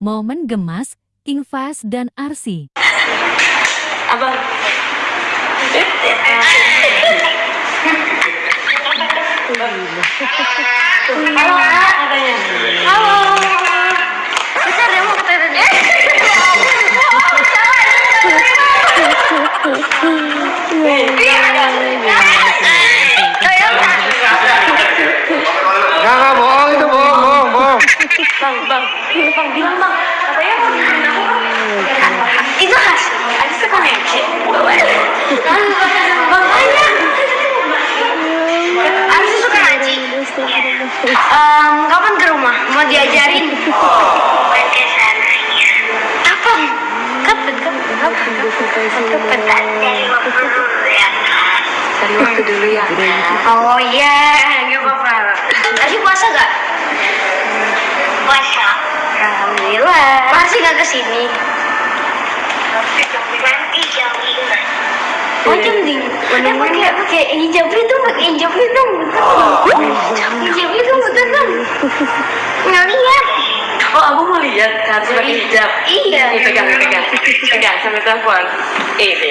Momen gemas, King Fast dan Arsi. Abang. Halo, katanya. Halo. Bentar ya, mau ke TTD. Bang, bang, bang bilang bang, katanya mau bikin aku itu khas, ada sekoneksi. Bang, tanya. Arsi suka ngaji. Em, kapan ke rumah? Mau diajarin? Kapan? Kapan? Kapan? Kapan? Kapan? Ya. Dari waktu dulu ya. Oh iya, nggak apa-apa. Arsi puasa gak? Puasa. Alhamdulillah. Masih nggak ke sini? Nanti jam lima. Oh jam lima. Mana pakai pakai hijab itu pakai hijab itu hijab itu betul? Nggak lihat. Oh, aku mau lihat harus pakai hijab. Iya. Ini pegang, pegang, pegang sambil telepon. Ini.